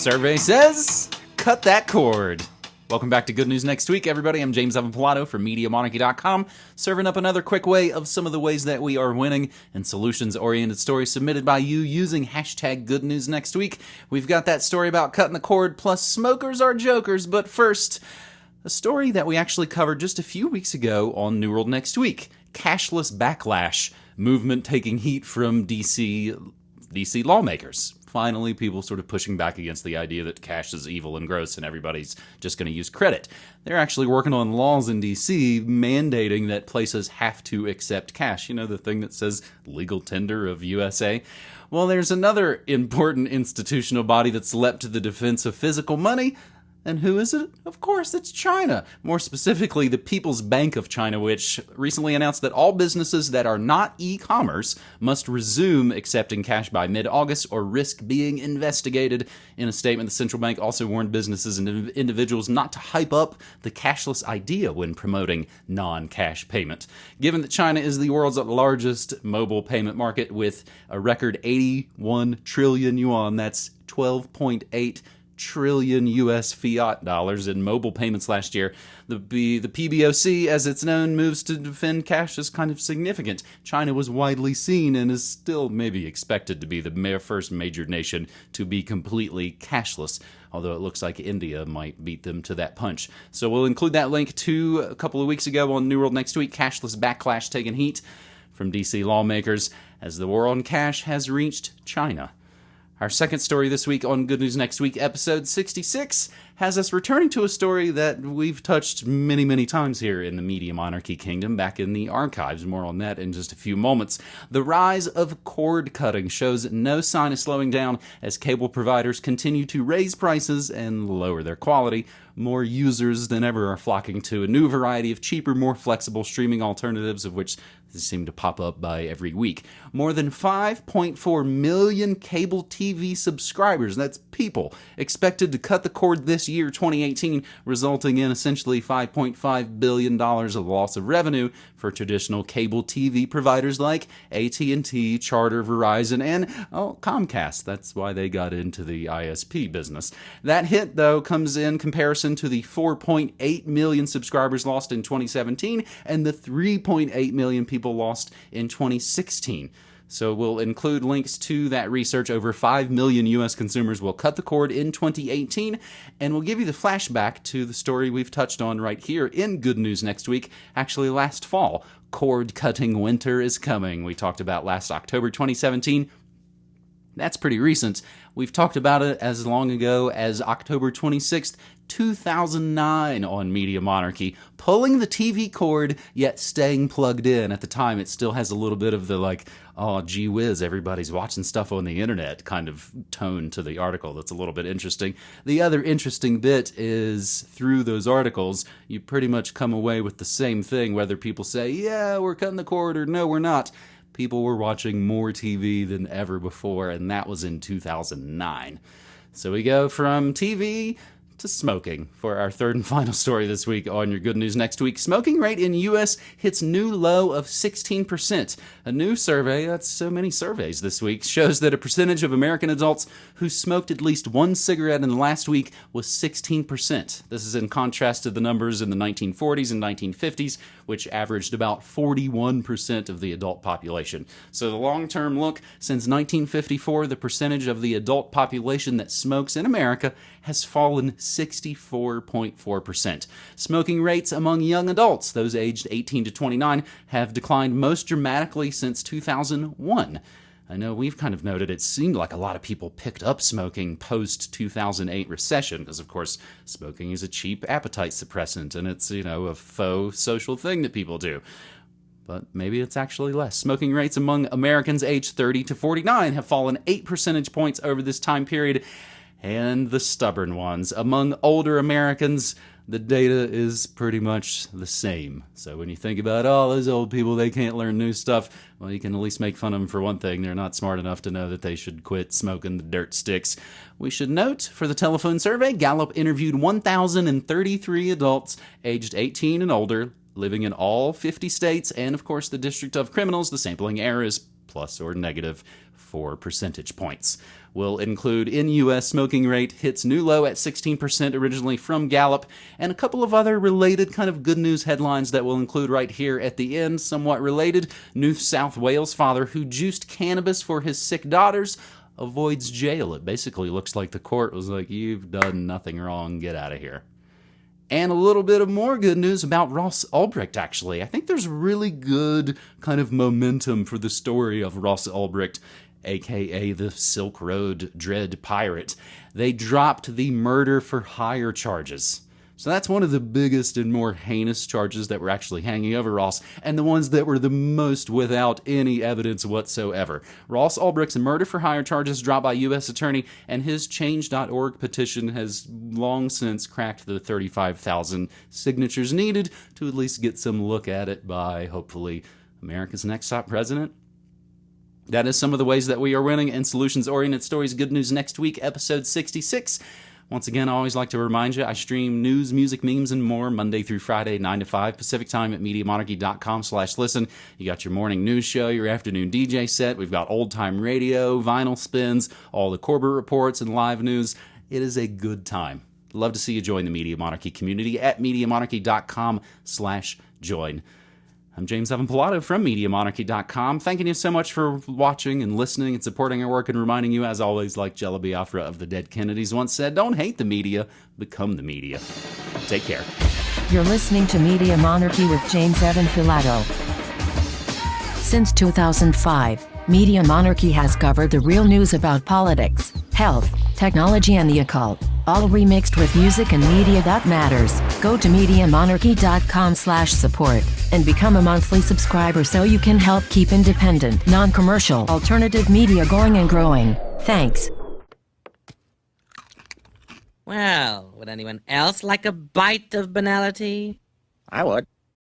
Survey says, cut that cord. Welcome back to Good News Next Week, everybody. I'm James Evan Pilato from MediaMonarchy.com, serving up another quick way of some of the ways that we are winning and solutions oriented stories submitted by you using hashtag Good News Next Week. We've got that story about cutting the cord, plus smokers are jokers, but first, a story that we actually covered just a few weeks ago on New World Next Week cashless backlash movement taking heat from DC DC lawmakers finally people sort of pushing back against the idea that cash is evil and gross and everybody's just going to use credit. They're actually working on laws in DC mandating that places have to accept cash. You know, the thing that says legal tender of USA? Well, there's another important institutional body that's leapt to the defense of physical money and who is it? Of course, it's China. More specifically, the People's Bank of China, which recently announced that all businesses that are not e commerce must resume accepting cash by mid August or risk being investigated. In a statement, the central bank also warned businesses and individuals not to hype up the cashless idea when promoting non cash payment. Given that China is the world's largest mobile payment market with a record 81 trillion yuan, that's 12.8 trillion US fiat dollars in mobile payments last year. The, the PBOC, as it's known, moves to defend cash is kind of significant. China was widely seen and is still maybe expected to be the first major nation to be completely cashless although it looks like India might beat them to that punch. So we'll include that link to a couple of weeks ago on New World Next Week cashless backlash taking heat from DC lawmakers as the war on cash has reached China. Our second story this week on Good News Next Week, episode 66, has us returning to a story that we've touched many, many times here in the Media Monarchy Kingdom back in the archives. More on that in just a few moments. The rise of cord cutting shows no sign of slowing down as cable providers continue to raise prices and lower their quality. More users than ever are flocking to a new variety of cheaper, more flexible streaming alternatives, of which seem to pop up by every week. More than 5.4 million cable TV subscribers, that's people, expected to cut the cord this year, 2018, resulting in essentially $5.5 billion of loss of revenue for traditional cable TV providers like AT&T, Charter, Verizon, and oh, Comcast. That's why they got into the ISP business. That hit, though, comes in comparison to the 4.8 million subscribers lost in 2017 and the 3.8 million people lost in 2016. So we'll include links to that research. Over 5 million US consumers will cut the cord in 2018, and we'll give you the flashback to the story we've touched on right here in Good News next week, actually last fall. Cord cutting winter is coming. We talked about last October 2017. That's pretty recent. We've talked about it as long ago as October 26th, 2009 on Media Monarchy, pulling the TV cord yet staying plugged in. At the time, it still has a little bit of the like, oh, gee whiz, everybody's watching stuff on the internet kind of tone to the article. That's a little bit interesting. The other interesting bit is through those articles, you pretty much come away with the same thing, whether people say, yeah, we're cutting the cord or no, we're not people were watching more TV than ever before, and that was in 2009. So we go from TV to smoking for our third and final story this week on your good news next week. Smoking rate in US hits new low of 16%. A new survey, that's so many surveys this week, shows that a percentage of American adults who smoked at least one cigarette in the last week was 16%. This is in contrast to the numbers in the 1940s and 1950s, which averaged about 41% of the adult population. So the long-term look, since 1954, the percentage of the adult population that smokes in America has fallen 64.4%. Smoking rates among young adults, those aged 18 to 29, have declined most dramatically since 2001. I know we've kind of noted it seemed like a lot of people picked up smoking post 2008 recession because, of course, smoking is a cheap appetite suppressant and it's, you know, a faux social thing that people do. But maybe it's actually less. Smoking rates among Americans aged 30 to 49 have fallen 8 percentage points over this time period, and the stubborn ones. Among older Americans, the data is pretty much the same. So when you think about all those old people, they can't learn new stuff, well, you can at least make fun of them for one thing. They're not smart enough to know that they should quit smoking the dirt sticks. We should note for the telephone survey, Gallup interviewed 1,033 adults aged 18 and older living in all 50 states and, of course, the District of Criminals. The sampling error is plus or negative 4 percentage points. We'll include in U.S. smoking rate hits new low at 16% originally from Gallup, and a couple of other related kind of good news headlines that we'll include right here at the end, somewhat related. New South Wales father who juiced cannabis for his sick daughters avoids jail. It basically looks like the court was like, You've done nothing wrong, get out of here. And a little bit of more good news about Ross Ulbricht, actually. I think there's really good kind of momentum for the story of Ross Ulbricht aka the Silk Road Dread Pirate, they dropped the murder for hire charges. So that's one of the biggest and more heinous charges that were actually hanging over Ross, and the ones that were the most without any evidence whatsoever. Ross Ulbricht's murder for hire charges dropped by U.S. Attorney, and his Change.org petition has long since cracked the 35,000 signatures needed to at least get some look at it by, hopefully, America's next top president, that is some of the ways that we are winning in solutions oriented stories. Good news next week, episode 66. Once again, I always like to remind you, I stream news, music, memes, and more Monday through Friday, 9 to 5 Pacific time at MediaMonarchy.com slash listen. You got your morning news show, your afternoon DJ set. We've got old time radio, vinyl spins, all the Corbett reports, and live news. It is a good time. Love to see you join the Media Monarchy community at MediaMonarchy.com slash join. I'm James Evan Pilato from MediaMonarchy.com. Thanking you so much for watching and listening and supporting our work and reminding you, as always, like Jello Biafra of the Dead Kennedys once said, don't hate the media, become the media. Take care. You're listening to Media Monarchy with James Evan Pilato. Since 2005, Media Monarchy has covered the real news about politics, health, technology and the occult, all remixed with music and media that matters. Go to MediaMonarchy.com slash support and become a monthly subscriber so you can help keep independent, non-commercial, alternative media going and growing. Thanks. Well, would anyone else like a bite of banality? I would.